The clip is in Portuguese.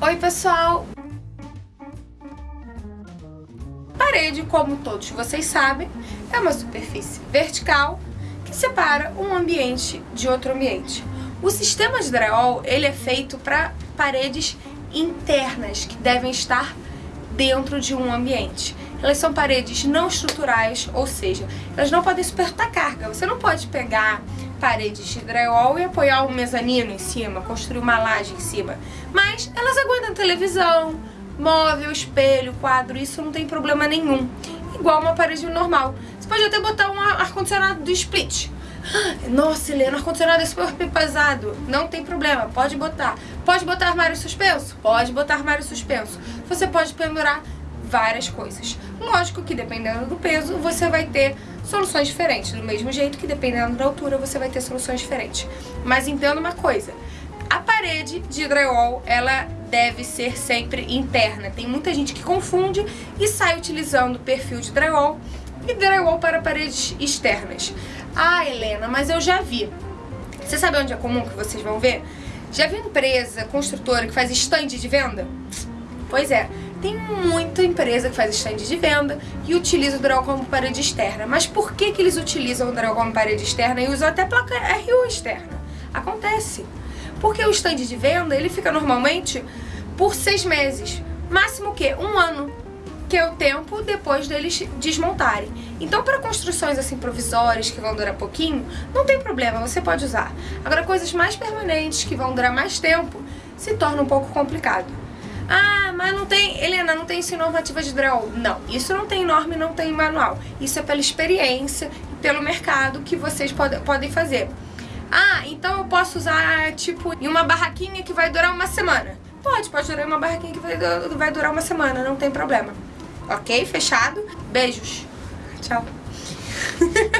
Oi pessoal! Parede, como todos vocês sabem, é uma superfície vertical que separa um ambiente de outro ambiente. O sistema de drywall ele é feito para paredes internas que devem estar dentro de um ambiente. Elas são paredes não estruturais, ou seja, elas não podem suportar carga. Você não pode pegar paredes de drywall e apoiar um mezanino em cima, construir uma laje em cima. Mas elas aguentam televisão, móvel, espelho, quadro, isso não tem problema nenhum. Igual uma parede normal. Você pode até botar um ar-condicionado do split. Nossa, Helena, ar-condicionado é super pesado. Não tem problema, pode botar. Pode botar armário suspenso? Pode botar armário suspenso. Você pode pendurar várias coisas. Lógico que dependendo do peso, você vai ter soluções diferentes. Do mesmo jeito que dependendo da altura, você vai ter soluções diferentes. Mas entenda uma coisa, a parede de drywall, ela deve ser sempre interna. Tem muita gente que confunde e sai utilizando perfil de drywall e drywall para paredes externas. Ah, Helena, mas eu já vi. Você sabe onde é comum que vocês vão ver? Já viu empresa, construtora que faz estande de venda? Pois é, tem muita empresa que faz stand de venda e utiliza o drywall como parede externa. Mas por que, que eles utilizam o drywall como parede externa e usam até placa RU externa? Acontece. Porque o stand de venda, ele fica normalmente por seis meses. Máximo o quê? Um ano. Que é o tempo depois deles desmontarem. Então, para construções assim provisórias, que vão durar pouquinho, não tem problema, você pode usar. Agora, coisas mais permanentes, que vão durar mais tempo, se torna um pouco complicado. Ah, mas não tem, Helena, não tem isso em normativa de drywall. Não, isso não tem norma e não tem manual. Isso é pela experiência e pelo mercado que vocês pode, podem fazer. Ah, então eu posso usar, tipo, em uma barraquinha que vai durar uma semana. Pode, pode durar uma barraquinha que vai, vai durar uma semana, não tem problema. Ok? Fechado? Beijos. Tchau.